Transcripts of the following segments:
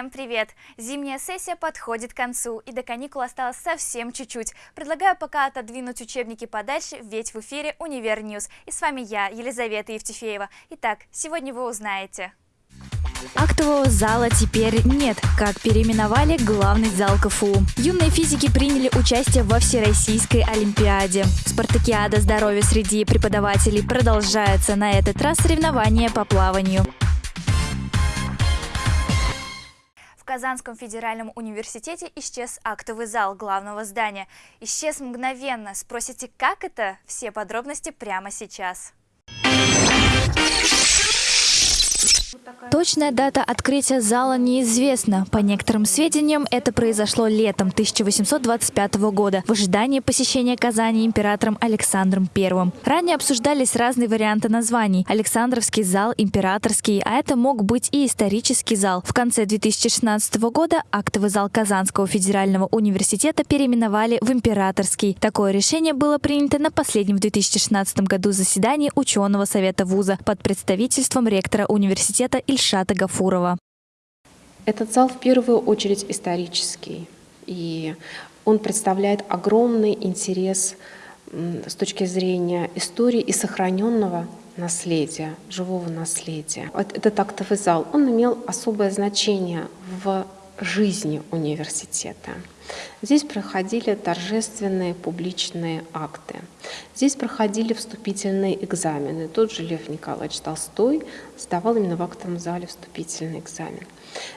Всем привет! Зимняя сессия подходит к концу, и до каникул осталось совсем чуть-чуть. Предлагаю пока отодвинуть учебники подальше, ведь в эфире Univer News. И с вами я, Елизавета Евтефеева. Итак, сегодня вы узнаете. Актового зала теперь нет, как переименовали главный зал КФУ. Юные физики приняли участие во Всероссийской Олимпиаде. Спартакиада здоровья среди преподавателей продолжается. На этот раз соревнования по плаванию. Казанском федеральном университете исчез актовый зал главного здания. Исчез мгновенно. Спросите, как это? Все подробности прямо сейчас. Точная дата открытия зала неизвестна. По некоторым сведениям, это произошло летом 1825 года в ожидании посещения Казани императором Александром I. Ранее обсуждались разные варианты названий. Александровский зал, императорский, а это мог быть и исторический зал. В конце 2016 года актовый зал Казанского федерального университета переименовали в императорский. Такое решение было принято на последнем в 2016 году заседании ученого совета вуза под представительством ректора университета Ильшата Гафурова. Этот зал в первую очередь исторический, и он представляет огромный интерес с точки зрения истории и сохраненного наследия, живого наследия. Этот актовый зал, он имел особое значение в жизни университета. Здесь проходили торжественные публичные акты. Здесь проходили вступительные экзамены. Тот же Лев Николаевич Толстой сдавал именно в актовом зале вступительный экзамен.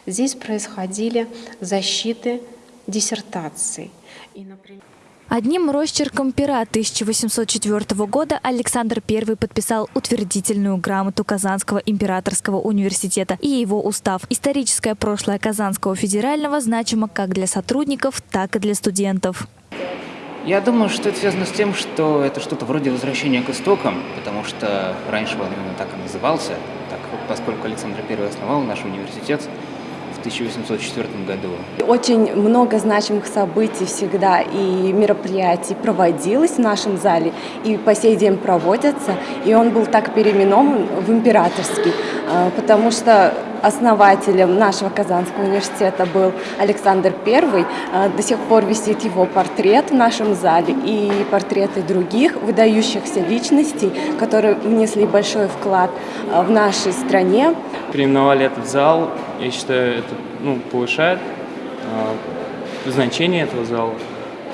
Здесь происходили защиты диссертаций. И, например, Одним росчерком пера 1804 года Александр I подписал утвердительную грамоту Казанского императорского университета и его устав. Историческое прошлое Казанского федерального значимо как для сотрудников, так и для студентов. Я думаю, что это связано с тем, что это что-то вроде возвращения к истокам, потому что раньше он именно так и назывался, так, поскольку Александр I основал наш университет, 1804 году. Очень много значимых событий всегда и мероприятий проводилось в нашем зале и по сей день проводятся. И он был так переименован в императорский, потому что основателем нашего Казанского университета был Александр I. А, до сих пор висит его портрет в нашем зале и портреты других выдающихся личностей, которые внесли большой вклад а, в нашей стране. Переименовали этот зал я считаю, это ну, повышает значение этого зала.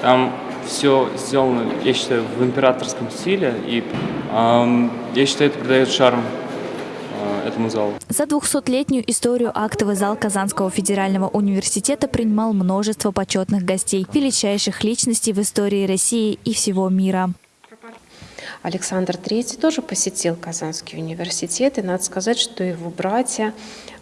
Там все сделано, я считаю, в императорском стиле, и э, я считаю, это придает шарм этому залу. За 200-летнюю историю актовый зал Казанского федерального университета принимал множество почетных гостей, величайших личностей в истории России и всего мира. Александр III тоже посетил Казанский университет, и надо сказать, что его братья,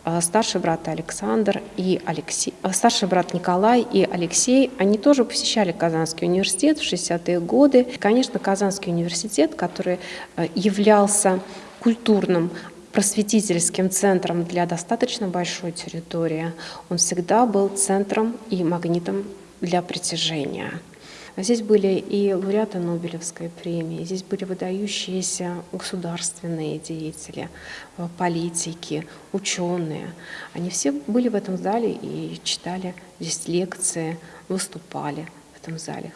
а, старший брат Александр и Алексей, а, старший брат Николай и Алексей, они тоже посещали Казанский университет в 60-е годы. Конечно, Казанский университет, который а, являлся культурным просветительским центром для достаточно большой территории, он всегда был центром и магнитом для притяжения. Здесь были и лауреаты Нобелевской премии, здесь были выдающиеся государственные деятели, э, политики, ученые. Они все были в этом зале и читали здесь лекции, выступали в этом зале.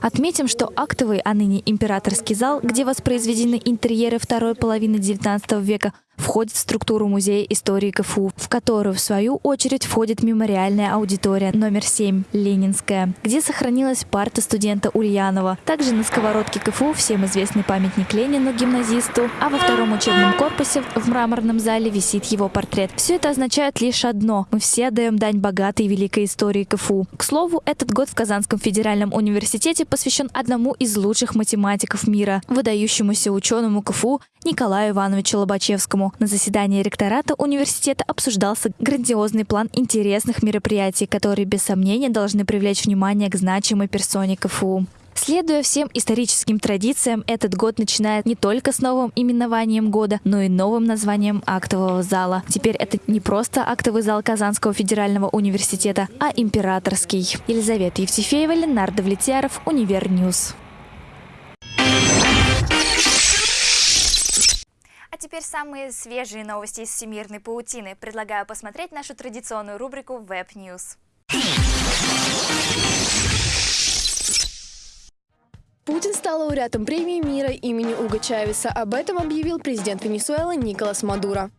Отметим, что актовый, а ныне императорский зал, где воспроизведены интерьеры второй половины XIX века, входит в структуру Музея истории КФУ, в которую, в свою очередь, входит мемориальная аудитория номер 7 «Ленинская», где сохранилась парта студента Ульянова. Также на сковородке КФУ всем известный памятник Ленину, гимназисту, а во втором учебном корпусе в мраморном зале висит его портрет. Все это означает лишь одно – мы все отдаем дань богатой и великой истории КФУ. К слову, этот год в Казанском федеральном университете посвящен одному из лучших математиков мира, выдающемуся ученому КФУ Николаю Ивановичу Лобачевскому, на заседании ректората университета обсуждался грандиозный план интересных мероприятий, которые без сомнения должны привлечь внимание к значимой персоне КФУ. Следуя всем историческим традициям, этот год начинает не только с новым именованием года, но и новым названием актового зала. Теперь это не просто актовый зал Казанского федерального университета, а императорский. Елизавета Евтефеева, Ленар Давлетьяров, Univer News. А теперь самые свежие новости из всемирной паутины. Предлагаю посмотреть нашу традиционную рубрику Web News. Путин стал лауреатом премии мира имени Уго Чавеса. Об этом объявил президент Венесуэлы Николас Мадуро.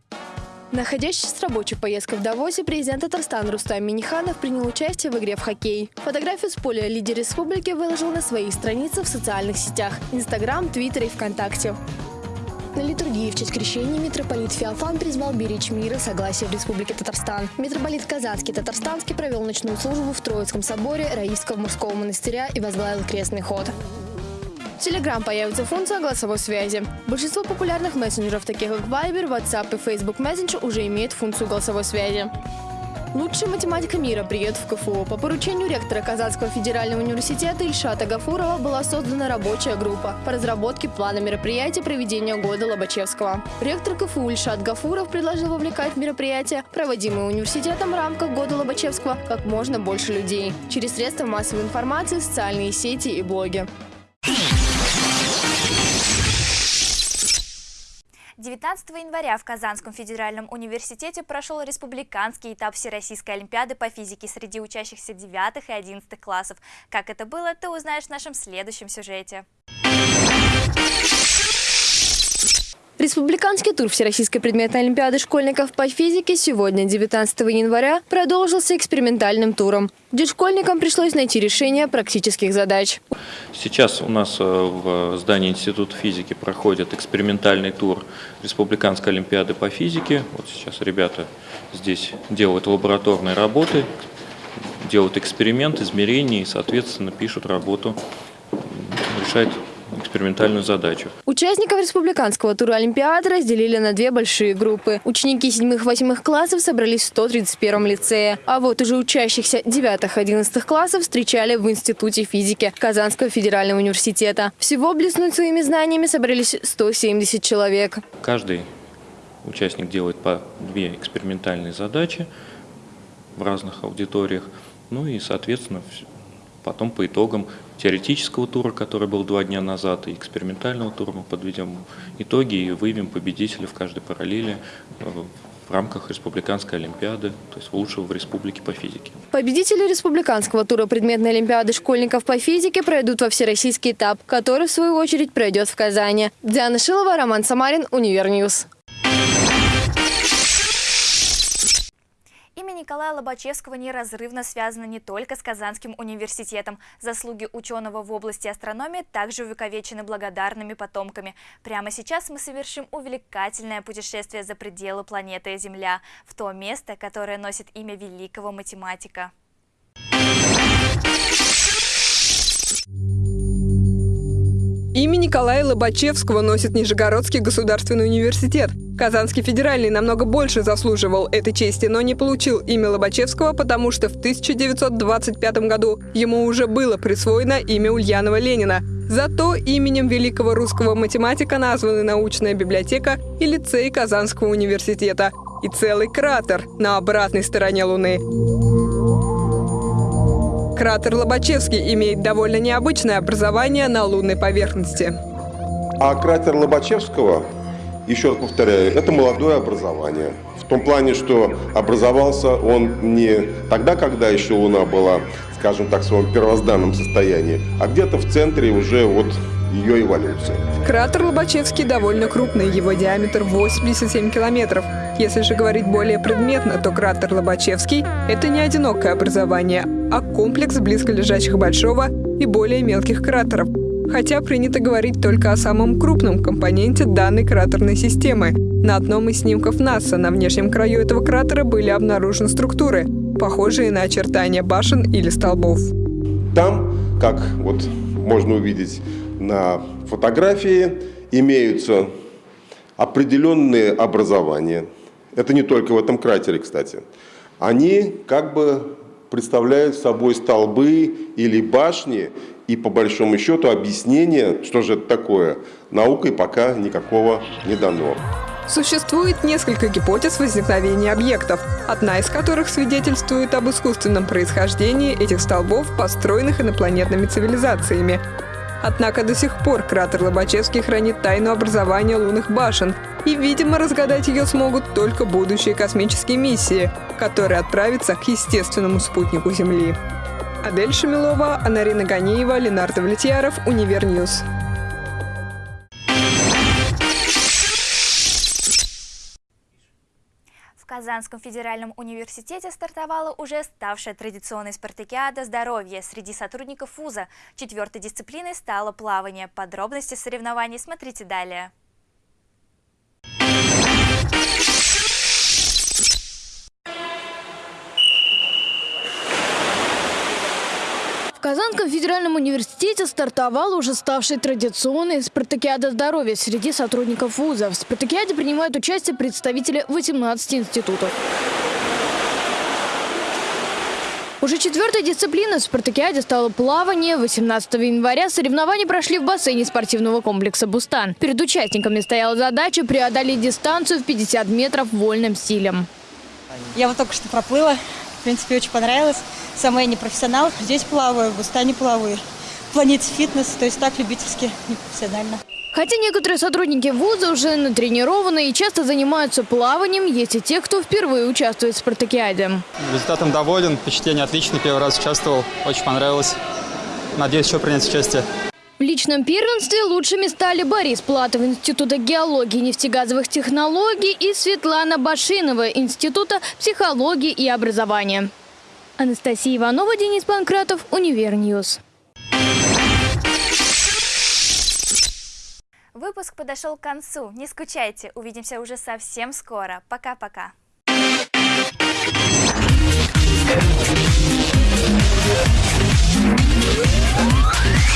Находящийся с рабочей поездкой в Давосе, президент Татарстана Рустам Миниханов принял участие в игре в хоккей. Фотографию с поля лидер республики выложил на своих страницах в социальных сетях – Инстаграм, Твиттер и ВКонтакте. На литургии в честь крещения митрополит Феофан призвал беречь мир и согласие в Республике Татарстан. Митрополит Казанский Татарстанский провел ночную службу в Троицком соборе Раисского мужского монастыря и возглавил крестный ход. В Telegram появится функция голосовой связи. Большинство популярных мессенджеров, таких как Viber, WhatsApp и Facebook Messenger, уже имеют функцию голосовой связи. Лучшая математика мира приедет в КФУ. По поручению ректора Казанского федерального университета Ильшата Гафурова была создана рабочая группа по разработке плана мероприятия проведения года Лобачевского. Ректор КФУ Ильшат Гафуров предложил вовлекать в мероприятия, проводимые университетом в рамках года Лобачевского, как можно больше людей через средства массовой информации, социальные сети и блоги. 19 января в Казанском федеральном университете прошел республиканский этап Всероссийской олимпиады по физике среди учащихся 9 и 11 классов. Как это было, ты узнаешь в нашем следующем сюжете. Республиканский тур Всероссийской предметной олимпиады школьников по физике сегодня, 19 января, продолжился экспериментальным туром, где школьникам пришлось найти решение практических задач. Сейчас у нас э, в здании Института физики проходит экспериментальный тур Республиканской олимпиады по физике. Вот сейчас ребята здесь делают лабораторные работы, делают эксперимент, измерения и, соответственно, пишут работу, решают экспериментальную задачу. Участников республиканского тура Олимпиады разделили на две большие группы. Ученики 7-8 классов собрались в 131 лицее, а вот уже учащихся 9-11 классов встречали в Институте физики Казанского федерального университета. Всего блеснуть своими знаниями собрались 170 человек. Каждый участник делает по две экспериментальные задачи в разных аудиториях. Ну и, соответственно, потом по итогам теоретического тура, который был два дня назад, и экспериментального тура мы подведем итоги и выявим победителя в каждой параллели э, в рамках Республиканской Олимпиады, то есть лучшего в республике по физике. Победители Республиканского тура предметной Олимпиады школьников по физике пройдут во всероссийский этап, который в свою очередь пройдет в Казани. Диана Шилова, Роман Самарин, Univer News. Имя Николая Лобачевского неразрывно связано не только с Казанским университетом. Заслуги ученого в области астрономии также увековечены благодарными потомками. Прямо сейчас мы совершим увлекательное путешествие за пределы планеты Земля, в то место, которое носит имя великого математика. Имя Николая Лобачевского носит Нижегородский государственный университет. Казанский федеральный намного больше заслуживал этой чести, но не получил имя Лобачевского, потому что в 1925 году ему уже было присвоено имя Ульянова Ленина. Зато именем великого русского математика названы научная библиотека и лицей Казанского университета. И целый кратер на обратной стороне Луны. Кратер Лобачевский имеет довольно необычное образование на лунной поверхности. А кратер Лобачевского, еще раз повторяю, это молодое образование. В том плане, что образовался он не тогда, когда еще Луна была, скажем так, в своем первозданном состоянии, а где-то в центре уже вот ее эволюции. Кратер Лобачевский довольно крупный, его диаметр 87 километров. Если же говорить более предметно, то кратер Лобачевский – это не одинокое образование, а комплекс близколежащих большого и более мелких кратеров. Хотя принято говорить только о самом крупном компоненте данной кратерной системы. На одном из снимков НАСА на внешнем краю этого кратера были обнаружены структуры, похожие на очертания башен или столбов. Там, как вот можно увидеть на фотографии, имеются определенные образования. Это не только в этом кратере, кстати. Они как бы представляют собой столбы или башни, и по большому счету объяснение, что же это такое, наукой пока никакого не дано. Существует несколько гипотез возникновения объектов, одна из которых свидетельствует об искусственном происхождении этих столбов, построенных инопланетными цивилизациями. Однако до сих пор кратер Лобачевский хранит тайну образования лунных башен И, видимо, разгадать ее смогут только будущие космические миссии, которые отправятся к естественному спутнику Земли. Адель Шамилова, Анарина Ганиева, Ленар Давлетьяров, Univer News. В Казанском федеральном университете стартовала уже ставшая традиционной спартакиада здоровья среди сотрудников вуза. Четвертой дисциплиной стало плавание. Подробности соревнований смотрите далее. Казанском федеральном университете стартовала уже ставшая традиционной спартакиада здоровья среди сотрудников вуза. В спартакиаде принимают участие представители 18 институтов. Уже четвертой дисциплиной в спартакиаде стало плавание. 18 января соревнования прошли в бассейне спортивного комплекса «Бустан». Перед участниками стояла задача преодолеть дистанцию в 50 метров вольным стилем. Я вот только что проплыла. В принципе, очень понравилось. Сама я не профессионал. Здесь плаваю, в Бустане плаваю. В планете фитнес, то есть так любительски, не профессионально. Хотя некоторые сотрудники вуза уже натренированы и часто занимаются плаванием, есть и те, кто впервые участвует в спартакиаде. Результатом доволен, впечатление отличное, первый раз участвовал, очень понравилось. Надеюсь еще принять участие. В личном первенстве лучшими стали Борис Платов Института геологии и нефтегазовых технологий и Светлана Башинова Института психологии и образования. Анастасия Иванова, Денис Панкратов, Univer News. Выпуск подошел к концу. Не скучайте, увидимся уже совсем скоро. Пока-пока.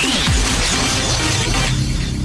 Back.